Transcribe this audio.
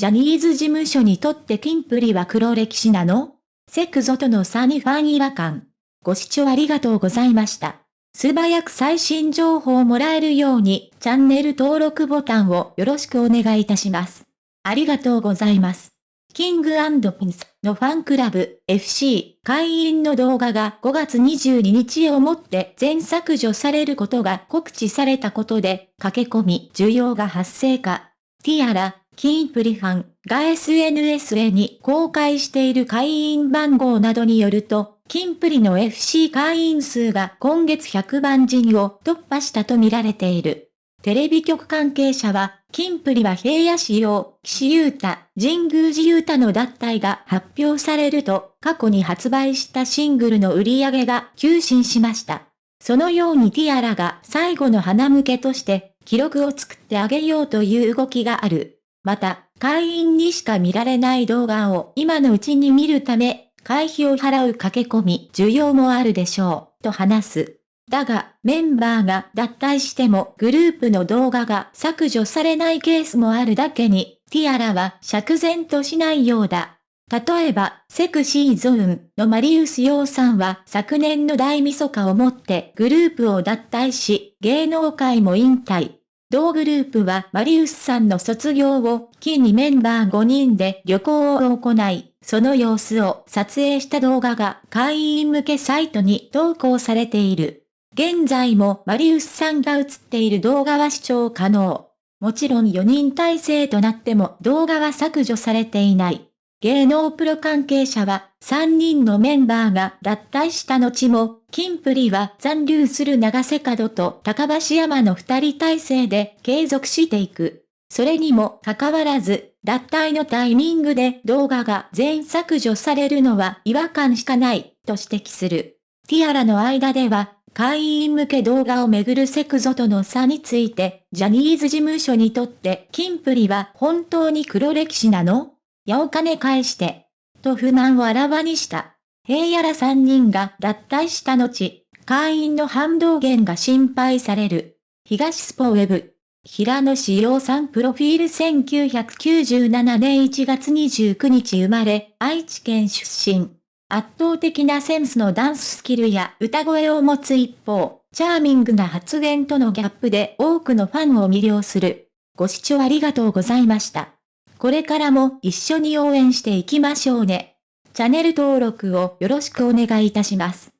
ジャニーズ事務所にとってキンプリは黒歴史なの？セクゾとの差にファン違和感。ご視聴ありがとうございました。素早く最新情報をもらえるように、チャンネル登録ボタンをよろしくお願いいたします。ありがとうございます。キングピンスのファンクラブ FC 会員の動画が5月22日をもって全削除されることが告知されたことで駆け込み需要が発生か。ティアラ、キンプリファンが SNS へに公開している会員番号などによると、キンプリの FC 会員数が今月100万人を突破したと見られている。テレビ局関係者は、キンプリは平野仕様、岸優太、神宮寺優太の脱退が発表されると、過去に発売したシングルの売り上げが急進しました。そのようにティアラが最後の花向けとして、記録を作ってあげようという動きがある。また、会員にしか見られない動画を今のうちに見るため、会費を払う駆け込み需要もあるでしょう、と話す。だが、メンバーが脱退してもグループの動画が削除されないケースもあるだけに、ティアラは釈然としないようだ。例えば、セクシーゾーンのマリウス洋さんは昨年の大晦日をもってグループを脱退し、芸能界も引退。同グループはマリウスさんの卒業を機にメンバー5人で旅行を行い、その様子を撮影した動画が会員向けサイトに投稿されている。現在もマリウスさんが映っている動画は視聴可能。もちろん4人体制となっても動画は削除されていない。芸能プロ関係者は、3人のメンバーが脱退した後も、キンプリは残留する長瀬角と高橋山の2人体制で継続していく。それにもかかわらず、脱退のタイミングで動画が全削除されるのは違和感しかない、と指摘する。ティアラの間では、会員向け動画をめぐるセクゾとの差について、ジャニーズ事務所にとってキンプリは本当に黒歴史なの？やお金返して、と不満をあらわにした。平野ら3人が脱退した後、会員の反動減が心配される。東スポウェブ。平野志陽さんプロフィール1997年1月29日生まれ、愛知県出身。圧倒的なセンスのダンススキルや歌声を持つ一方、チャーミングな発言とのギャップで多くのファンを魅了する。ご視聴ありがとうございました。これからも一緒に応援していきましょうね。チャンネル登録をよろしくお願いいたします。